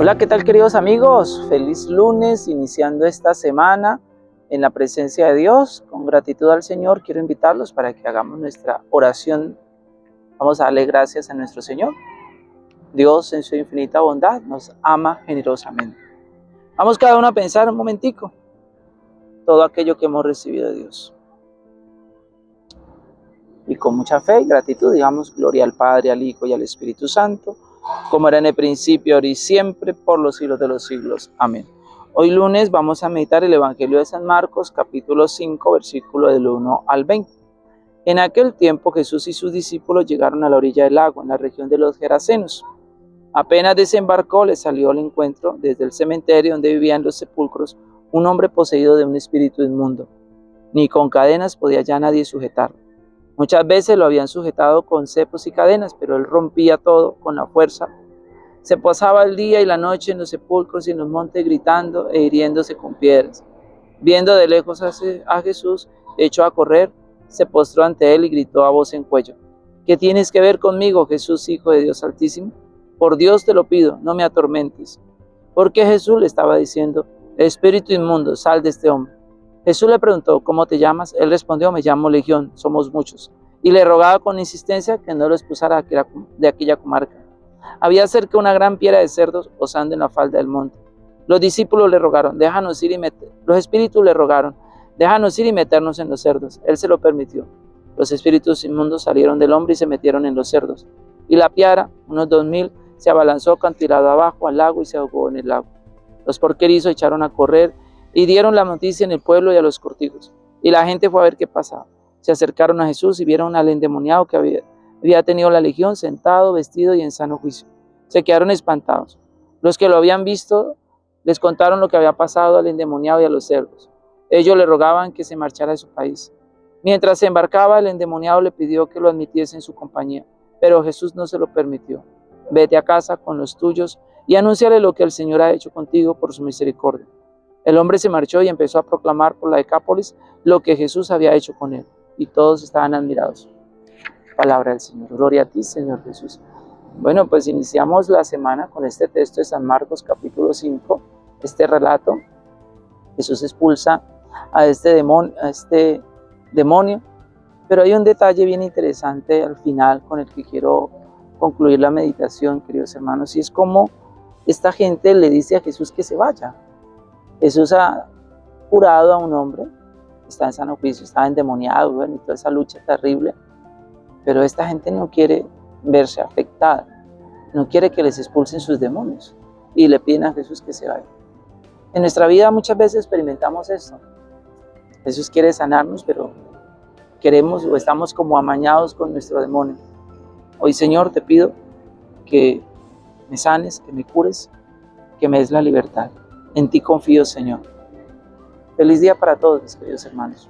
Hola, ¿qué tal queridos amigos? Feliz lunes, iniciando esta semana en la presencia de Dios. Con gratitud al Señor quiero invitarlos para que hagamos nuestra oración. Vamos a darle gracias a nuestro Señor. Dios en su infinita bondad nos ama generosamente. Vamos cada uno a pensar un momentico todo aquello que hemos recibido de Dios. Y con mucha fe y gratitud digamos gloria al Padre, al Hijo y al Espíritu Santo como era en el principio, ahora y siempre, por los siglos de los siglos. Amén. Hoy lunes vamos a meditar el Evangelio de San Marcos, capítulo 5, versículo del 1 al 20. En aquel tiempo Jesús y sus discípulos llegaron a la orilla del lago, en la región de los Gerasenos. Apenas desembarcó, le salió al encuentro, desde el cementerio donde vivían los sepulcros, un hombre poseído de un espíritu inmundo. Ni con cadenas podía ya nadie sujetarlo Muchas veces lo habían sujetado con cepos y cadenas, pero él rompía todo con la fuerza. Se pasaba el día y la noche en los sepulcros y en los montes gritando e hiriéndose con piedras. Viendo de lejos a Jesús, echó a correr, se postró ante él y gritó a voz en cuello. ¿Qué tienes que ver conmigo, Jesús, Hijo de Dios Altísimo? Por Dios te lo pido, no me atormentes. Porque Jesús le estaba diciendo, Espíritu inmundo, sal de este hombre. Jesús le preguntó, ¿cómo te llamas? Él respondió, me llamo Legión, somos muchos. Y le rogaba con insistencia que no lo expulsara de aquella comarca. Había cerca una gran piedra de cerdos posando en la falda del monte. Los discípulos le rogaron, déjanos ir y meter. Los espíritus le rogaron, déjanos ir y meternos en los cerdos. Él se lo permitió. Los espíritus inmundos salieron del hombre y se metieron en los cerdos. Y la piara, unos dos mil, se abalanzó cantilado abajo al lago y se ahogó en el lago. Los porquerizos echaron a correr y dieron la noticia en el pueblo y a los cortijos. Y la gente fue a ver qué pasaba. Se acercaron a Jesús y vieron al endemoniado que había, había tenido la legión sentado, vestido y en sano juicio. Se quedaron espantados. Los que lo habían visto les contaron lo que había pasado al endemoniado y a los cerdos. Ellos le rogaban que se marchara de su país. Mientras se embarcaba, el endemoniado le pidió que lo admitiese en su compañía, pero Jesús no se lo permitió. Vete a casa con los tuyos y anúnciale lo que el Señor ha hecho contigo por su misericordia. El hombre se marchó y empezó a proclamar por la Decápolis lo que Jesús había hecho con él, y todos estaban admirados. Palabra del Señor. Gloria a ti, Señor Jesús. Bueno, pues iniciamos la semana con este texto de San Marcos capítulo 5, este relato. Jesús expulsa a este demonio, a este demonio, pero hay un detalle bien interesante al final con el que quiero concluir la meditación, queridos hermanos, y es como esta gente le dice a Jesús que se vaya, Jesús ha curado a un hombre, está en sano juicio, está endemoniado, bueno, y toda esa lucha terrible, pero esta gente no quiere verse afectada, no quiere que les expulsen sus demonios y le piden a Jesús que se vaya. En nuestra vida muchas veces experimentamos esto. Jesús quiere sanarnos, pero queremos o estamos como amañados con nuestro demonio. Hoy, Señor, te pido que me sanes, que me cures, que me des la libertad. En ti confío, Señor. Feliz día para todos, mis queridos hermanos.